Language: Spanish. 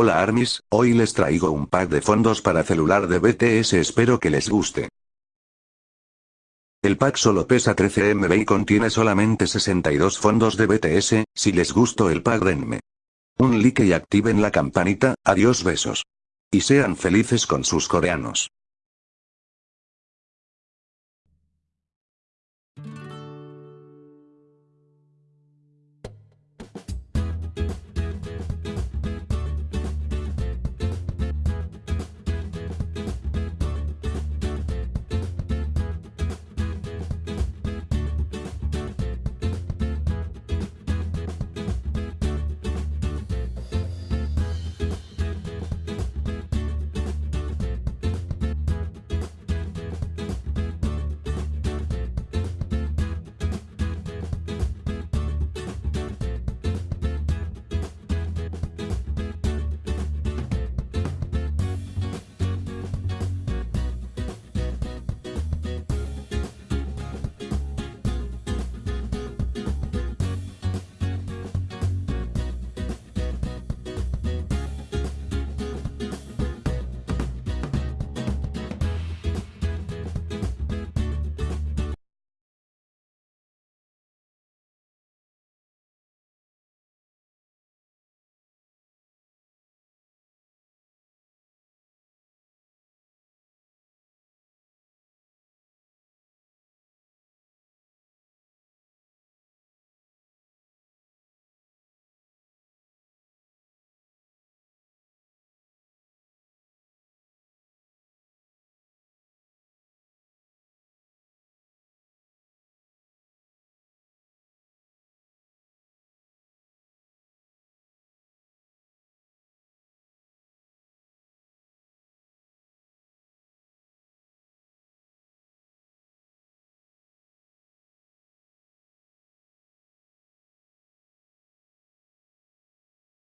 Hola Armis, hoy les traigo un pack de fondos para celular de BTS espero que les guste. El pack solo pesa 13 MB y contiene solamente 62 fondos de BTS, si les gustó el pack denme un like y activen la campanita, adiós besos. Y sean felices con sus coreanos.